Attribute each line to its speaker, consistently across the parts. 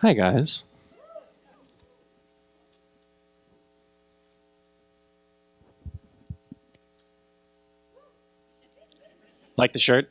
Speaker 1: Hi, guys. Like the shirt?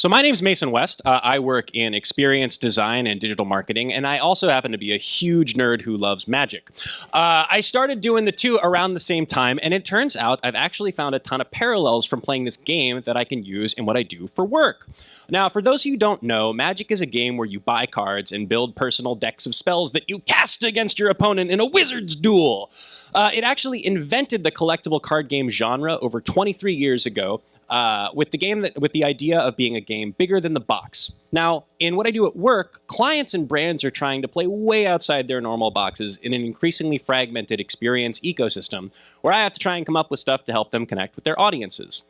Speaker 1: So my name is Mason West. Uh, I work in experience design and digital marketing, and I also happen to be a huge nerd who loves magic. Uh, I started doing the two around the same time, and it turns out I've actually found a ton of parallels from playing this game that I can use in what I do for work. Now, for those of you who don't know, Magic is a game where you buy cards and build personal decks of spells that you cast against your opponent in a wizard's duel. Uh, it actually invented the collectible card game genre over 23 years ago, uh, with the game that with the idea of being a game bigger than the box. Now, in what I do at work, clients and brands are trying to play way outside their normal boxes in an increasingly fragmented experience ecosystem, where I have to try and come up with stuff to help them connect with their audiences.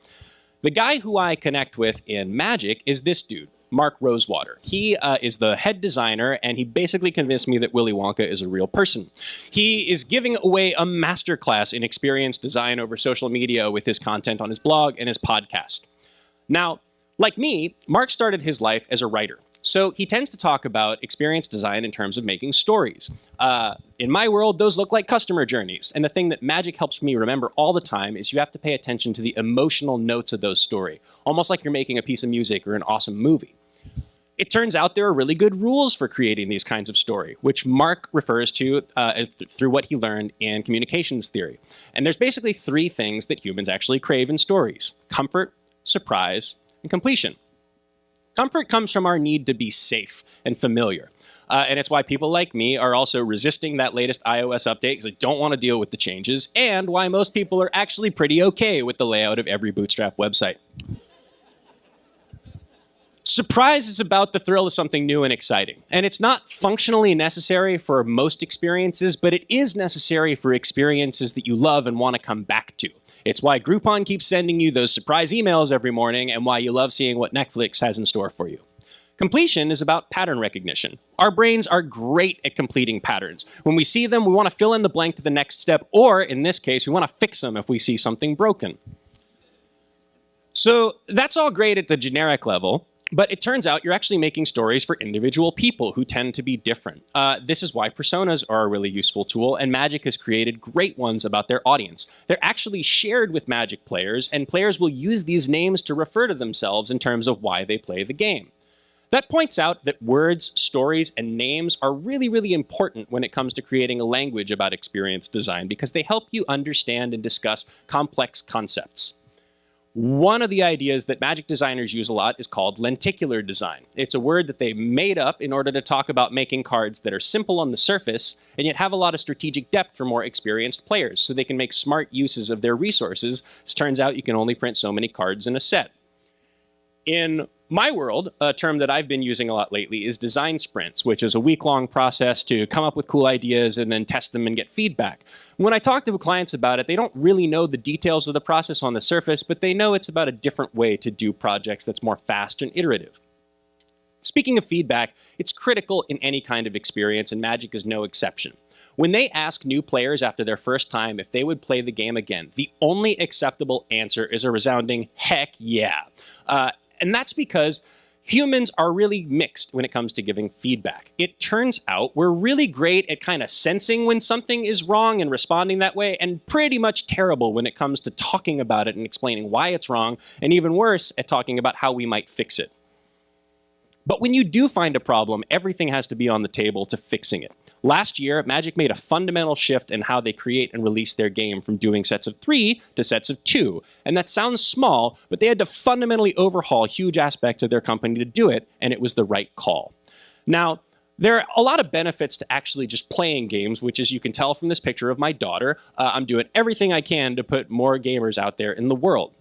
Speaker 1: The guy who I connect with in Magic is this dude. Mark Rosewater. He uh, is the head designer, and he basically convinced me that Willy Wonka is a real person. He is giving away a masterclass in experience design over social media with his content on his blog and his podcast. Now, like me, Mark started his life as a writer. So he tends to talk about experience design in terms of making stories. Uh, in my world, those look like customer journeys. And the thing that Magic helps me remember all the time is you have to pay attention to the emotional notes of those story, almost like you're making a piece of music or an awesome movie. It turns out there are really good rules for creating these kinds of story, which Mark refers to uh, th through what he learned in communications theory. And there's basically three things that humans actually crave in stories. Comfort, surprise, and completion. Comfort comes from our need to be safe and familiar. Uh, and it's why people like me are also resisting that latest iOS update because I don't want to deal with the changes, and why most people are actually pretty okay with the layout of every Bootstrap website. Surprise is about the thrill of something new and exciting. And it's not functionally necessary for most experiences, but it is necessary for experiences that you love and want to come back to. It's why Groupon keeps sending you those surprise emails every morning and why you love seeing what Netflix has in store for you. Completion is about pattern recognition. Our brains are great at completing patterns. When we see them, we want to fill in the blank to the next step, or in this case, we want to fix them if we see something broken. So that's all great at the generic level, but it turns out you're actually making stories for individual people who tend to be different. Uh, this is why personas are a really useful tool, and Magic has created great ones about their audience. They're actually shared with Magic players, and players will use these names to refer to themselves in terms of why they play the game. That points out that words, stories, and names are really, really important when it comes to creating a language about experience design because they help you understand and discuss complex concepts. One of the ideas that magic designers use a lot is called lenticular design. It's a word that they made up in order to talk about making cards that are simple on the surface and yet have a lot of strategic depth for more experienced players so they can make smart uses of their resources. It turns out you can only print so many cards in a set. In my world, a term that I've been using a lot lately is design sprints, which is a week-long process to come up with cool ideas and then test them and get feedback. When I talk to clients about it, they don't really know the details of the process on the surface, but they know it's about a different way to do projects that's more fast and iterative. Speaking of feedback, it's critical in any kind of experience, and Magic is no exception. When they ask new players after their first time if they would play the game again, the only acceptable answer is a resounding heck yeah. Uh, and that's because humans are really mixed when it comes to giving feedback. It turns out we're really great at kind of sensing when something is wrong and responding that way, and pretty much terrible when it comes to talking about it and explaining why it's wrong, and even worse at talking about how we might fix it. But when you do find a problem, everything has to be on the table to fixing it. Last year, Magic made a fundamental shift in how they create and release their game from doing sets of three to sets of two. And that sounds small, but they had to fundamentally overhaul huge aspects of their company to do it, and it was the right call. Now, there are a lot of benefits to actually just playing games, which as you can tell from this picture of my daughter, uh, I'm doing everything I can to put more gamers out there in the world.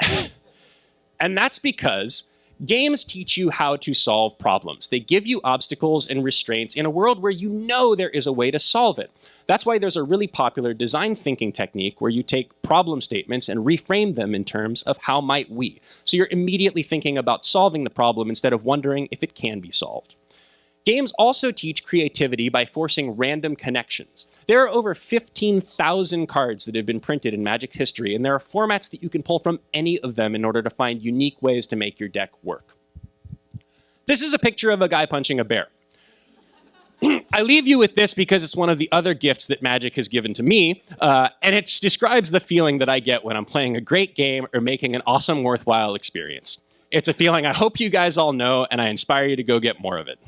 Speaker 1: and that's because Games teach you how to solve problems. They give you obstacles and restraints in a world where you know there is a way to solve it. That's why there's a really popular design thinking technique where you take problem statements and reframe them in terms of how might we. So you're immediately thinking about solving the problem instead of wondering if it can be solved. Games also teach creativity by forcing random connections. There are over 15,000 cards that have been printed in Magic's history, and there are formats that you can pull from any of them in order to find unique ways to make your deck work. This is a picture of a guy punching a bear. I leave you with this because it's one of the other gifts that Magic has given to me, uh, and it describes the feeling that I get when I'm playing a great game or making an awesome, worthwhile experience. It's a feeling I hope you guys all know, and I inspire you to go get more of it.